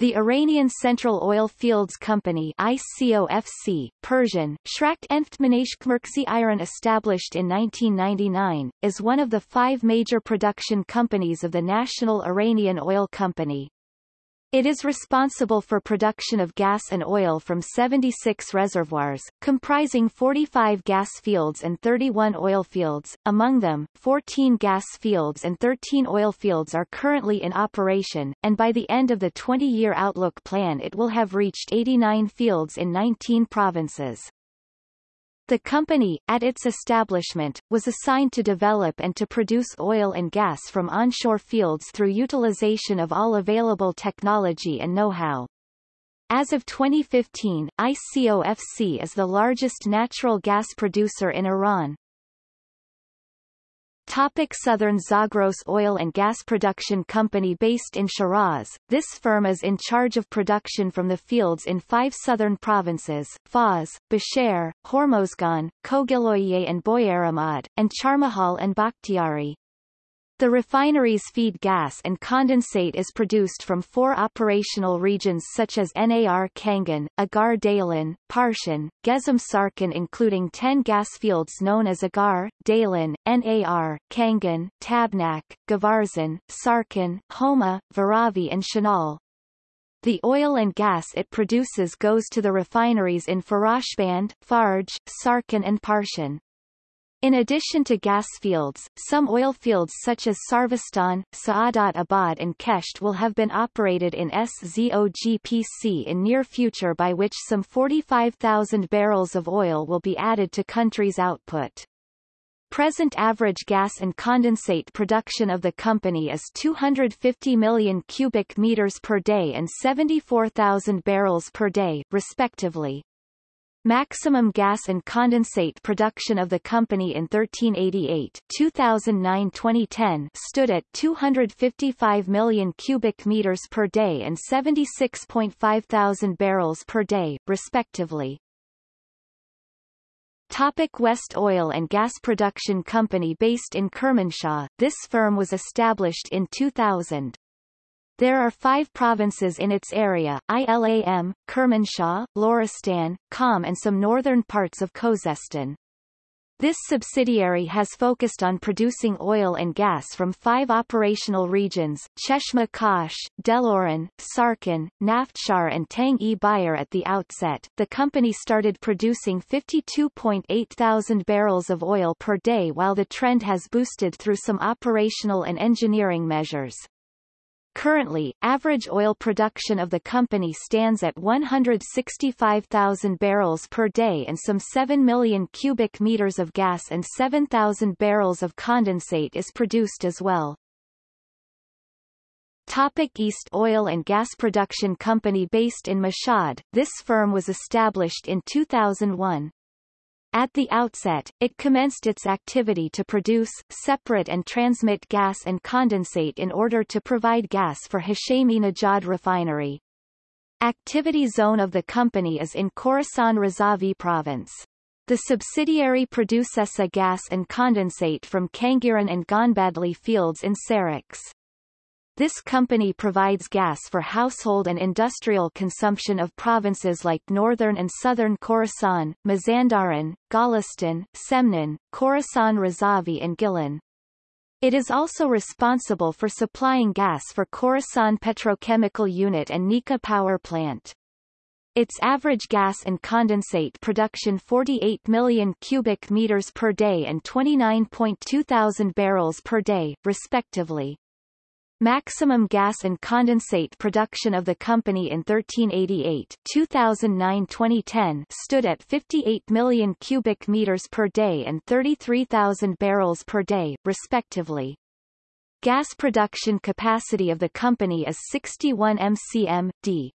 The Iranian Central Oil Fields Company ICOFC, Persian, Shrakt Enftmanashkmerksi Iron established in 1999, is one of the five major production companies of the National Iranian Oil Company. It is responsible for production of gas and oil from 76 reservoirs, comprising 45 gas fields and 31 oil fields. Among them, 14 gas fields and 13 oil fields are currently in operation, and by the end of the 20-year outlook plan it will have reached 89 fields in 19 provinces. The company, at its establishment, was assigned to develop and to produce oil and gas from onshore fields through utilization of all available technology and know-how. As of 2015, ICOFC is the largest natural gas producer in Iran. Topic Southern Zagros Oil and Gas Production Company based in Shiraz, this firm is in charge of production from the fields in five southern provinces, Fars, Bushehr, Hormozgan, Kohgiluyeh and Boyer-Ahmad, and Chaharmahal and Bakhtiari. The refineries feed gas and condensate is produced from four operational regions such as NAR Kangan, Agar Daylin, Parsian, Gezim Sarkin including 10 gas fields known as Agar, Daylin, NAR, Kangan, Tabnak, Gavarzin, Sarkin, Homa, Varavi and Shanul. The oil and gas it produces goes to the refineries in Farashband, Fajr, Sarkin and Parsian. In addition to gas fields, some oil fields such as Sarvastan, Saadat Abad and Kesht will have been operated in SZOGPC in near future by which some 45,000 barrels of oil will be added to country's output. Present average gas and condensate production of the company is 250 million cubic meters per day and 74,000 barrels per day, respectively. Maximum gas and condensate production of the company in 1388 2009-2010 stood at 255 million cubic meters per day and 76.5 thousand barrels per day, respectively. Topic West Oil and Gas Production Company based in Kermanshah, this firm was established in 2000. There are five provinces in its area, Ilam, Kermanshah, Loristan, Qom and some northern parts of Khuzestan. This subsidiary has focused on producing oil and gas from five operational regions, Cheshmeh Khosh, Dehloran, Sarkin, Naftchar and Tang-e Bijar at the outset. The company started producing 52.8 thousand barrels of oil per day while the trend has boosted through some operational and engineering measures. Currently, average oil production of the company stands at 165,000 barrels per day and some 7 million cubic meters of gas and 7,000 barrels of condensate is produced as well. Topic East Oil and Gas Production Company based in Mashhad, this firm was established in 2001. At the outset, it commenced its activity to produce, separate and transmit gas and condensate in order to provide gas for Hashemi Nejad refinery. Activity zone of the company is in Khorasan Razavi province. The subsidiary produces a gas and condensate from Khangiran and Gonbadli fields in Sarakhs. This company provides gas for household and industrial consumption of provinces like northern and southern Khorasan, Mazandaran, Golestan, Semnan, Khorasan Razavi and Gilan. It is also responsible for supplying gas for Khorasan Petrochemical Unit and Nika Power Plant. Its average gas and condensate production 48 million cubic meters per day and 29.2 thousand barrels per day, respectively. Maximum gas and condensate production of the company in 1388 2009-2010 stood at 58 million cubic meters per day and 33,000 barrels per day, respectively. Gas production capacity of the company is 61 mcm/d.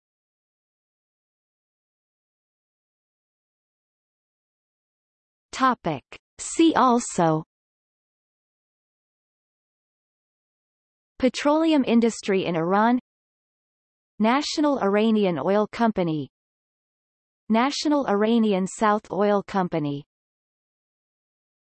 Topic. See also Petroleum industry in Iran National Iranian Oil Company National Iranian South Oil Company